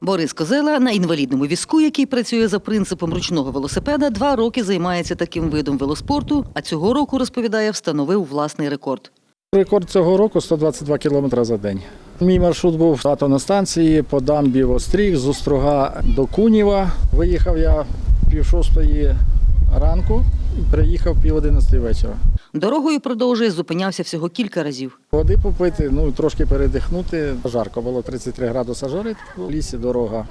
Борис Козела на інвалідному візку, який працює за принципом ручного велосипеда, два роки займається таким видом велоспорту, а цього року, розповідає, встановив власний рекорд. Рекорд цього року 122 км за день. Мій маршрут був на станції по дамбі в Остріг з Острога до Куніва. Виїхав я пів шостої ранку приїхав пів одинадцятої вечора. Дорогою продовжує, зупинявся всього кілька разів. Води попити, ну трошки передихнути. Жарко було 33 градуса жарить. В лісі дорога.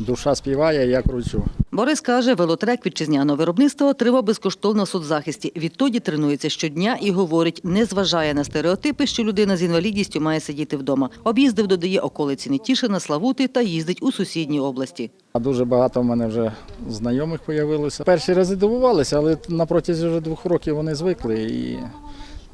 Душа співає, я кручу. Борис каже, велотрек вітчизняного виробництва отримав безкоштовно в соцзахисті. Відтоді тренується щодня і говорить, не зважає на стереотипи, що людина з інвалідністю має сидіти вдома. Об'їздив, додає околиці Нетішина, Славути та їздить у сусідні області. Дуже багато в мене вже знайомих з'явилося. Перші рази дивувалися, але на протязі вже двох років вони звикли і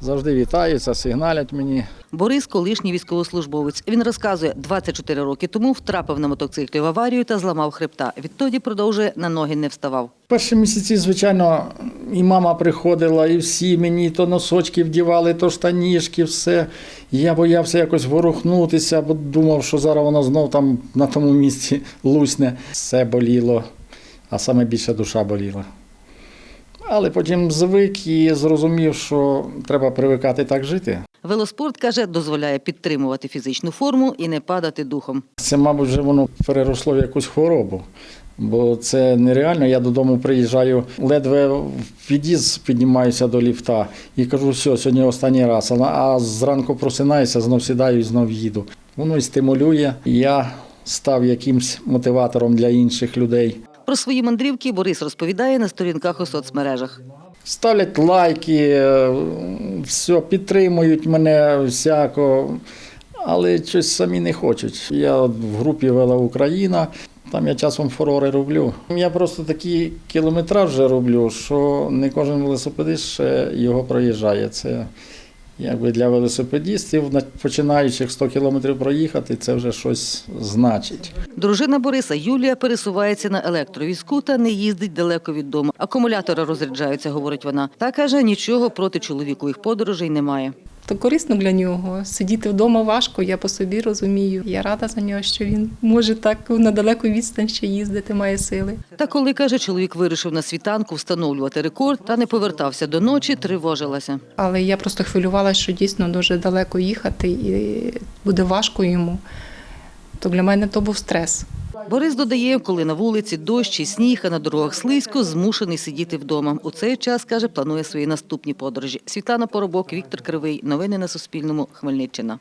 завжди вітаються, сигналять мені. Борис – колишній військовослужбовець. Він розказує, 24 роки тому втрапив на мотоциклі в аварію та зламав хребта. Відтоді продовжує на ноги не вставав. Перші місяці, звичайно, і мама приходила, і всі мені то носочки вдівали, то штанішки, все. Я боявся якось ворухнутися, бо думав, що зараз воно знов там на тому місці лусне. Все боліло, а саме більше душа боліла. Але потім звик і зрозумів, що треба привикати так жити. Велоспорт, каже, дозволяє підтримувати фізичну форму і не падати духом. Це, мабуть, вже воно переросло в якусь хворобу. Бо це нереально. Я додому приїжджаю, ледве в під'їзд піднімаюся до ліфта і кажу, все, сьогодні останній раз. А- зранку просинаюся, знов сідаю і знов їду. Воно і стимулює. Я став якимсь мотиватором для інших людей. Про свої мандрівки Борис розповідає на сторінках у соцмережах. Ставлять лайки, е, все, підтримують мене всяко, але щось самі не хочуть. Я в групі Вела Україна, там я часом фурори роблю. Я просто такий кілометраж вже роблю, що не кожен велосипедист ще його проїжджає. Це якби для велосипедістів, на- починаючих 100 кілометрів проїхати, це вже щось значить. Дружина Бориса Юлія пересувається на електровізку та не їздить далеко від дому. Акумулятори розряджаються, говорить вона. Та каже, нічого проти чоловікових подорожей немає. То корисно для нього. Сидіти вдома важко, я по собі розумію. Я рада за нього, що він може так на далеку відстань ще їздити, має сили. Та коли каже, чоловік вирішив на світанку встановлювати рекорд та не повертався до ночі, тривожилася. Але я просто хвилювалася, що дійсно дуже далеко їхати і буде важко йому. То для мене то був стрес. Борис додає, коли на вулиці дощ і сніг, а на дорогах слизько, змушений сидіти вдома. У цей час, каже, планує свої наступні подорожі. Світлана Поробок, Віктор Кривий. Новини на Суспільному. Хмельниччина.